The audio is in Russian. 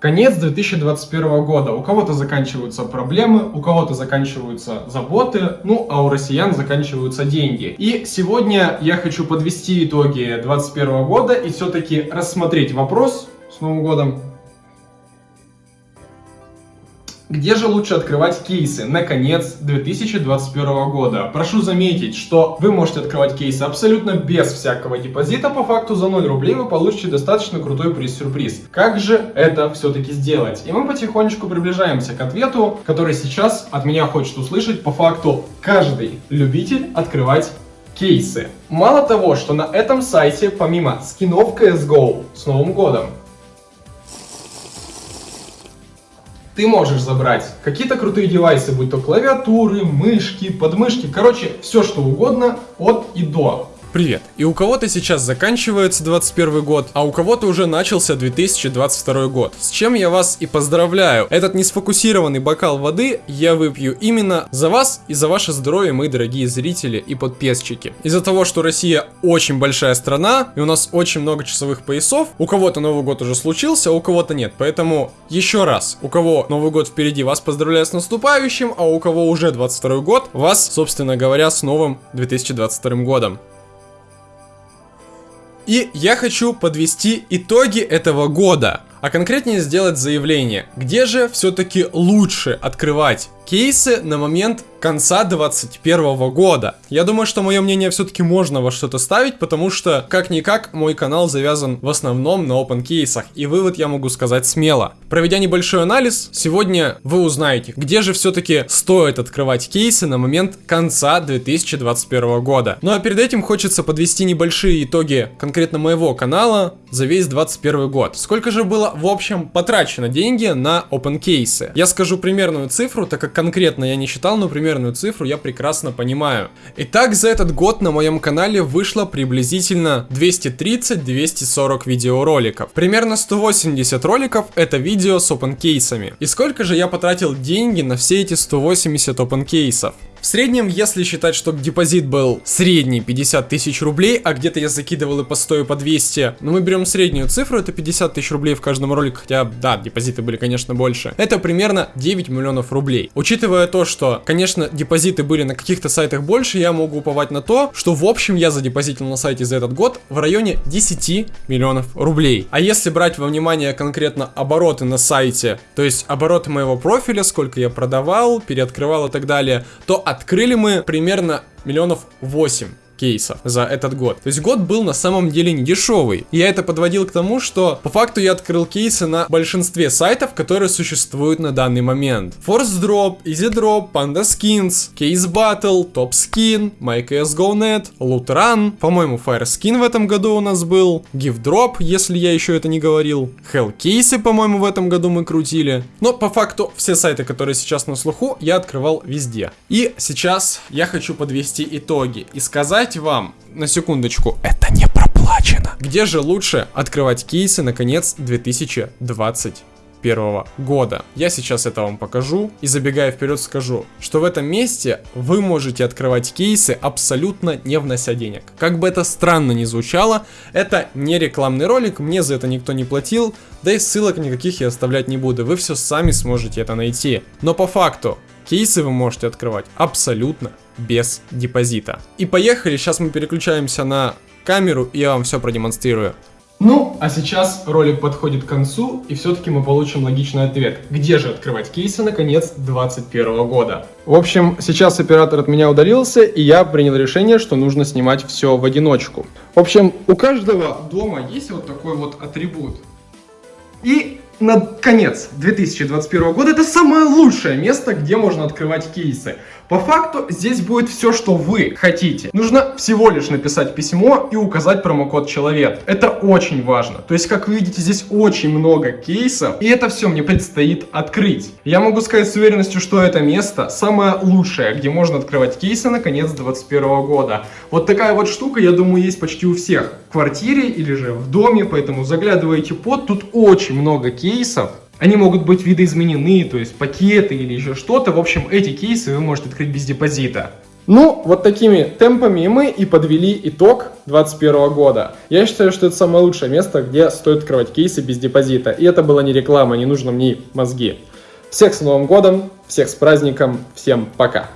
Конец 2021 года. У кого-то заканчиваются проблемы, у кого-то заканчиваются заботы, ну а у россиян заканчиваются деньги. И сегодня я хочу подвести итоги 2021 года и все-таки рассмотреть вопрос с Новым годом где же лучше открывать кейсы на конец 2021 года? Прошу заметить, что вы можете открывать кейсы абсолютно без всякого депозита. По факту за 0 рублей вы получите достаточно крутой приз-сюрприз. Как же это все-таки сделать? И мы потихонечку приближаемся к ответу, который сейчас от меня хочет услышать по факту каждый любитель открывать кейсы. Мало того, что на этом сайте помимо скинов CSGO с Новым годом, ты можешь забрать какие-то крутые девайсы, будь то клавиатуры, мышки, подмышки, короче, все что угодно от и до. Привет! И у кого-то сейчас заканчивается 21 год, а у кого-то уже начался 2022 год. С чем я вас и поздравляю. Этот несфокусированный бокал воды я выпью именно за вас и за ваше здоровье, мои дорогие зрители и подписчики. Из-за того, что Россия очень большая страна, и у нас очень много часовых поясов, у кого-то Новый год уже случился, а у кого-то нет. Поэтому еще раз, у кого Новый год впереди, вас поздравляю с наступающим, а у кого уже 22 год, вас, собственно говоря, с новым 2022 годом. И я хочу подвести итоги этого года, а конкретнее сделать заявление, где же все-таки лучше открывать кейсы на момент конца 2021 года. Я думаю, что мое мнение все-таки можно во что-то ставить, потому что, как-никак, мой канал завязан в основном на open кейсах, и вывод я могу сказать смело. Проведя небольшой анализ, сегодня вы узнаете, где же все-таки стоит открывать кейсы на момент конца 2021 года. Ну а перед этим хочется подвести небольшие итоги конкретно моего канала за весь 2021 год. Сколько же было в общем потрачено деньги на open кейсы? Я скажу примерную цифру, так как конкретно я не считал, но примерную цифру я прекрасно понимаю. Итак, за этот год на моем канале вышло приблизительно 230-240 видеороликов. Примерно 180 роликов это видео с open кейсами. И сколько же я потратил деньги на все эти 180 open кейсов? В среднем, если считать, что депозит был средний 50 тысяч рублей, а где-то я закидывал и по 100, и по 200, но мы берем среднюю цифру, это 50 тысяч рублей в каждом ролике, хотя, да, депозиты были, конечно, больше. Это примерно 9 миллионов рублей. Учитывая то, что, конечно, депозиты были на каких-то сайтах больше, я могу уповать на то, что в общем я задепозитил на сайте за этот год в районе 10 миллионов рублей. А если брать во внимание конкретно обороты на сайте, то есть обороты моего профиля, сколько я продавал, переоткрывал и так далее, то открыли мы примерно миллионов 8 кейсов за этот год. То есть год был на самом деле не дешевый. Я это подводил к тому, что по факту я открыл кейсы на большинстве сайтов, которые существуют на данный момент. Force Drop, Easy Drop, Panda Skins, Case Battle, Top Skin, MyCSGO.net, Loot Run, по-моему Fire Skin в этом году у нас был, Give Drop, если я еще это не говорил, Hell Кейсы, по-моему, в этом году мы крутили. Но по факту все сайты, которые сейчас на слуху, я открывал везде. И сейчас я хочу подвести итоги и сказать, сказать вам, на секундочку, это не проплачено. Где же лучше открывать кейсы на конец 2021 года. Я сейчас это вам покажу и забегая вперед скажу, что в этом месте вы можете открывать кейсы абсолютно не внося денег. Как бы это странно ни звучало, это не рекламный ролик, мне за это никто не платил, да и ссылок никаких я оставлять не буду, вы все сами сможете это найти. Но по факту, кейсы вы можете открывать абсолютно без депозита. И поехали, сейчас мы переключаемся на камеру, и я вам все продемонстрирую. Ну, а сейчас ролик подходит к концу, и все-таки мы получим логичный ответ. Где же открывать кейсы на конец 2021 года? В общем, сейчас оператор от меня удалился, и я принял решение, что нужно снимать все в одиночку. В общем, у каждого дома есть вот такой вот атрибут. И на конец 2021 года это самое лучшее место, где можно открывать кейсы. По факту здесь будет все, что вы хотите. Нужно всего лишь написать письмо и указать промокод человек. Это очень важно. То есть, как вы видите, здесь очень много кейсов, и это все мне предстоит открыть. Я могу сказать с уверенностью, что это место самое лучшее, где можно открывать кейсы на конец 2021 года. Вот такая вот штука, я думаю, есть почти у всех. В квартире или же в доме, поэтому заглядывайте под. Тут очень много кейсов. Они могут быть видоизменены, то есть пакеты или еще что-то. В общем, эти кейсы вы можете открыть без депозита. Ну, вот такими темпами мы и подвели итог 2021 года. Я считаю, что это самое лучшее место, где стоит открывать кейсы без депозита. И это была не реклама, не нужно мне мозги. Всех с Новым годом, всех с праздником, всем пока.